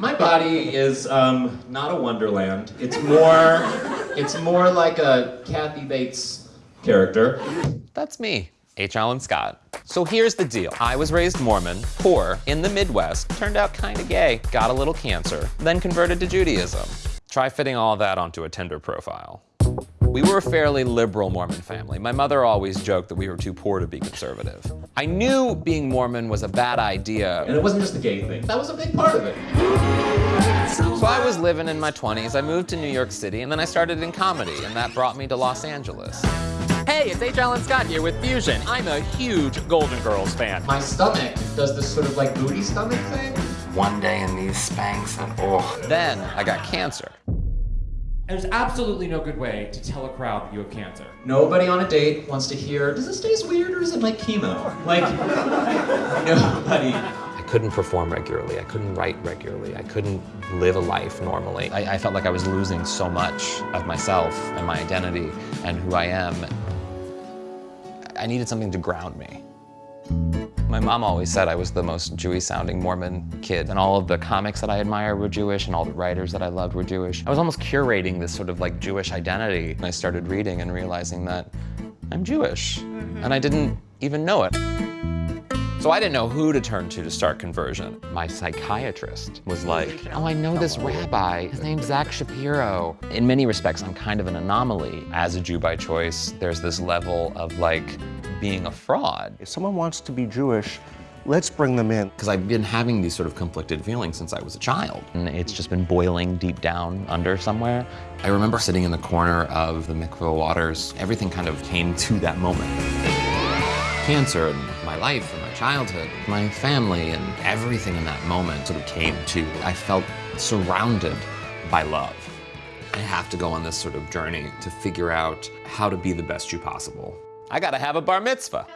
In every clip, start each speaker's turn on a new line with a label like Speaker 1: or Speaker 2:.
Speaker 1: My body is um, not a wonderland. It's more, it's more like a Kathy Bates character.
Speaker 2: That's me, H. Allen Scott. So here's the deal. I was raised Mormon, poor, in the Midwest, turned out kinda gay, got a little cancer, then converted to Judaism. Try fitting all that onto a Tinder profile. We were a fairly liberal Mormon family. My mother always joked that we were too poor to be conservative. I knew being Mormon was a bad idea.
Speaker 1: And it wasn't just the gay thing. That was a big part of it.
Speaker 2: So I was living in my 20s, I moved to New York City, and then I started in comedy, and that brought me to Los Angeles. Hey, it's H. Allen Scott here with Fusion. I'm a huge Golden Girls fan.
Speaker 1: My stomach does this sort of like booty stomach thing.
Speaker 3: One day in these Spanx and oh.
Speaker 2: Then I got cancer.
Speaker 4: There's absolutely no good way to tell a crowd that you have cancer.
Speaker 1: Nobody on a date wants to hear, does this taste weird or is it like chemo? Like, nobody.
Speaker 2: I couldn't perform regularly. I couldn't write regularly. I couldn't live a life normally. I, I felt like I was losing so much of myself and my identity and who I am. I needed something to ground me. My mom always said I was the most Jewish sounding Mormon kid and all of the comics that I admire were Jewish and all the writers that I loved were Jewish. I was almost curating this sort of like Jewish identity. And I started reading and realizing that I'm Jewish mm-hmm. and I didn't even know it. So I didn't know who to turn to to start conversion. My psychiatrist was like, oh, I know this rabbi. His name's Zach Shapiro. In many respects, I'm kind of an anomaly. As a Jew by choice, there's this level of like being a fraud.
Speaker 5: If someone wants to be Jewish, let's bring them in.
Speaker 2: Because I've been having these sort of conflicted feelings since I was a child. And it's just been boiling deep down under somewhere. I remember sitting in the corner of the mikveh waters. Everything kind of came to that moment. Cancer and my life and my childhood, my family and everything in that moment sort of came to. I felt surrounded by love. I have to go on this sort of journey to figure out how to be the best Jew possible. I gotta have a bar mitzvah.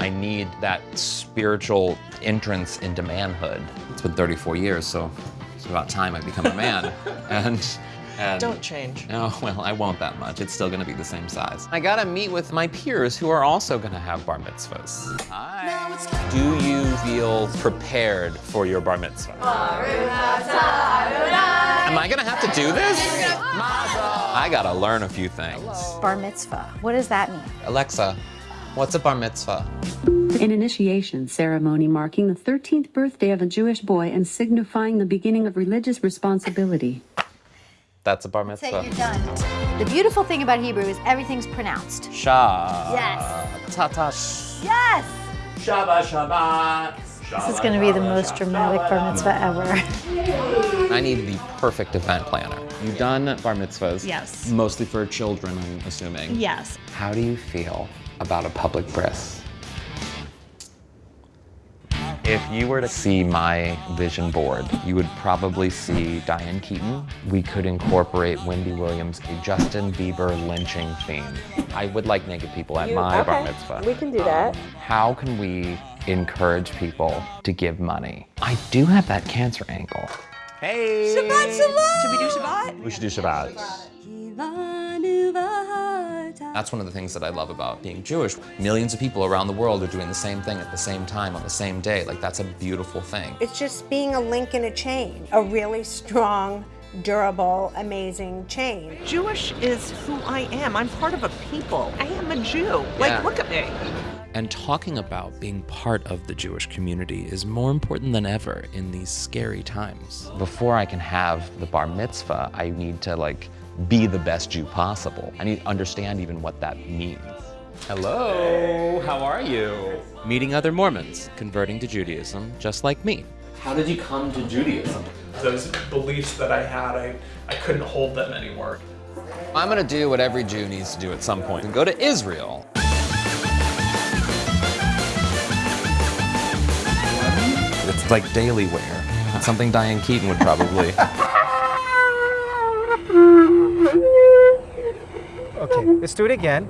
Speaker 2: I need that spiritual entrance into manhood. It's been 34 years, so it's about time I become a man. and, and
Speaker 6: Don't change.
Speaker 2: No, well, I won't that much. It's still gonna be the same size. I gotta meet with my peers who are also gonna have bar mitzvahs. Hi. Do you feel prepared for your bar mitzvah? Am I gonna have to do this? I gotta learn a few things.
Speaker 7: Bar mitzvah. What does that mean?
Speaker 2: Alexa, what's a bar mitzvah?
Speaker 8: An initiation ceremony marking the 13th birthday of a Jewish boy and signifying the beginning of religious responsibility.
Speaker 2: That's a bar mitzvah.
Speaker 7: Say
Speaker 2: mitzvah.
Speaker 7: you're done. The beautiful thing about Hebrew is everything's pronounced.
Speaker 2: Shah.
Speaker 7: Yes.
Speaker 2: Tatash.
Speaker 7: Yes!
Speaker 2: Shabbat Shabbat.
Speaker 7: This is going to be the most dramatic bar mitzvah ever.
Speaker 2: I need the perfect event planner. You've done bar mitzvahs.
Speaker 6: Yes.
Speaker 2: Mostly for children, I'm assuming.
Speaker 6: Yes.
Speaker 2: How do you feel about a public bris? If you were to see my vision board, you would probably see Diane Keaton. We could incorporate Wendy Williams, a Justin Bieber lynching theme. I would like naked people at my bar mitzvah.
Speaker 6: We can do that.
Speaker 2: Um, how can we encourage people to give money? I do have that cancer angle. Hey!
Speaker 6: Shabbat shalom! Should we do Shabbat?
Speaker 2: We should do Shabbat. That's one of the things that I love about being Jewish. Millions of people around the world are doing the same thing at the same time on the same day. Like, that's a beautiful thing.
Speaker 9: It's just being a link in a chain, a really strong, durable, amazing chain.
Speaker 6: Jewish is who I am. I'm part of a people. I am a Jew. Like,
Speaker 2: Yeah.
Speaker 6: look at me.
Speaker 2: And talking about being part of the Jewish community is more important than ever in these scary times. Before I can have the bar mitzvah, I need to like be the best Jew possible. I need to understand even what that means. Hello, how are you? Meeting other Mormons, converting to Judaism, just like me. How did you come to Judaism?
Speaker 10: Those beliefs that I had, I, I couldn't hold them anymore.
Speaker 2: I'm gonna do what every Jew needs to do at some point and go to Israel. It's like daily wear. It's something Diane Keaton would probably.
Speaker 11: Okay, let's do it again.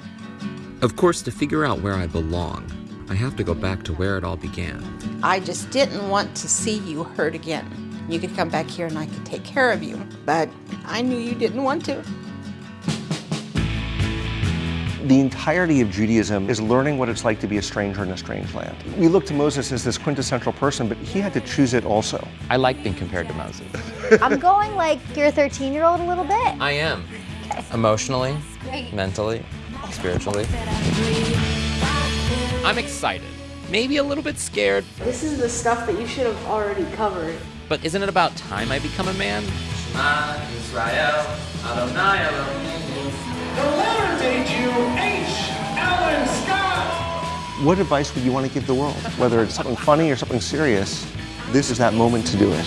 Speaker 2: of course, to figure out where I belong, I have to go back to where it all began.
Speaker 12: I just didn't want to see you hurt again. You could come back here and I could take care of you, but I knew you didn't want to.
Speaker 5: The entirety of Judaism is learning what it's like to be a stranger in a strange land. We look to Moses as this quintessential person, but he had to choose it also.
Speaker 2: I like being compared to Moses.
Speaker 7: I'm going like your 13 year old a little bit.
Speaker 2: I am. Emotionally, mentally, spiritually. I'm excited. Maybe a little bit scared.
Speaker 12: This is the stuff that you should have already covered.
Speaker 2: But isn't it about time I become a man?
Speaker 13: Shema Israel, Adonai Elohim.
Speaker 5: What advice would you want to give the world? Whether it's something funny or something serious, this is that moment to do it.